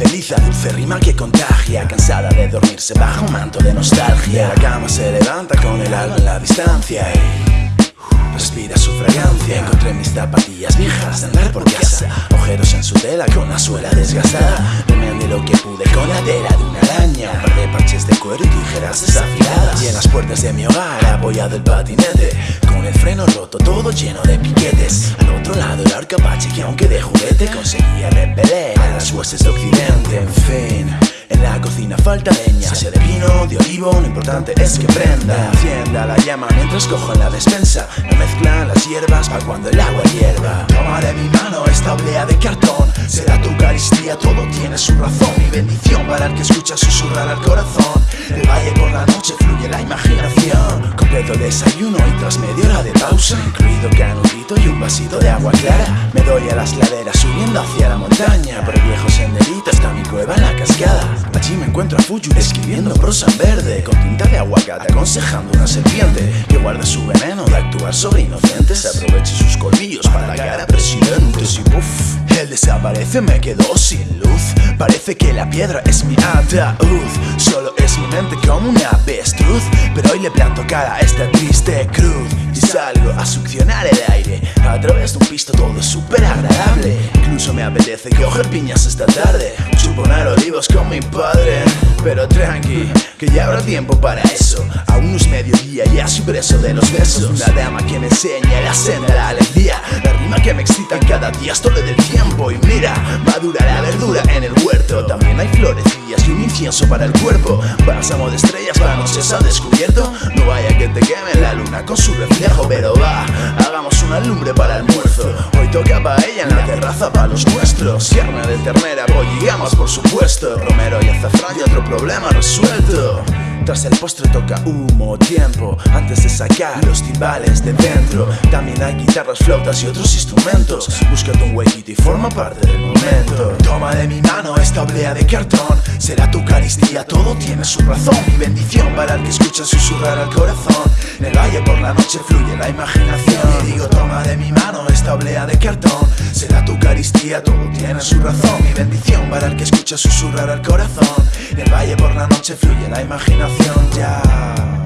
Risa dulce rima que contagia Cansada de dormirse bajo un manto de nostalgia. La cama se levanta con el alma en la distancia y respira su fragancia. Encontré mis zapatillas viejas de andar por casa Ojeros en su tela con la suela desgastada. De lo que pude con la tela de una araña Un par de parches de cuero y tijeras desafiladas Y en las puertas de mi hogar apoyado el patinete El freno roto todo lleno de piquetes. Al otro lado el arcapache que aunque de juguete Conseguía repeler. A las huestes de occidente En fin en la cocina falta leña. Sea de vino, de olivo, lo importante es que prenda. Encienda la llama mientras cojo en la despensa. Me mezclan las hierbas para cuando el agua hierva. Toma de mi mano esta oblea de cartón. Será tu Eucaristía, todo tiene su razón. Mi bendición para el que escucha susurrar al corazón. El valle por la noche fluye la imaginación Completo desayuno y tras media hora de pausa Incluido canudito y un vasito de agua clara Me doy a las laderas subiendo hacia la montaña Por el viejo senderito hasta mi cueva en la cascada. Allí me encuentro a Fuyu escribiendo prosa en verde Con tinta de aguacate aconsejando una serpiente Que guarda su veneno de actuar sobre inocentes. Aproveche sus colmillos para la a presidentes Y uff, él desaparece, me quedo sin luz. Parece que la piedra es mi ataúd Solo como una avestruz Pero hoy le planto cara a esta triste cruz. Y salgo a succionar el aire A través de un pisto todo súper agradable Incluso me apetece coger piñas esta tarde Chuponar olivos con mi padre. Pero tranqui, que ya habrá tiempo para eso. Aún es mediodía y soy preso de los besos. Una dama que me enseña la senda la alegría La rima que me excita cada día es todo del tiempo. Y mira, madura la verdura para el cuerpo. Bálsamo de estrellas para noches al descubierto. No vaya que te queme la luna con su reflejo Pero va, hagamos una lumbre para almuerzo. Hoy toca paella en la terraza para los nuestros. Carne de ternera, pollo y por supuesto. Romero y azafrán y otro problema resuelto tras el postre toca humo, tiempo Antes de sacar los timbales de dentro. También hay guitarras, flautas y otros instrumentos. Búscate un huequito y forma parte del momento. Toma de mi mano esta oblea de cartón. Será tu Eucaristía, todo tiene su razón. Mi bendición para el que escucha susurrar al corazón. En el valle por la noche fluye la imaginación. Y digo toma de mi mano esta oblea de cartón. Será tu Eucaristía, todo tiene su razón. Mi bendición para el que escucha susurrar al corazón. En el valle por la noche fluye la imaginación ya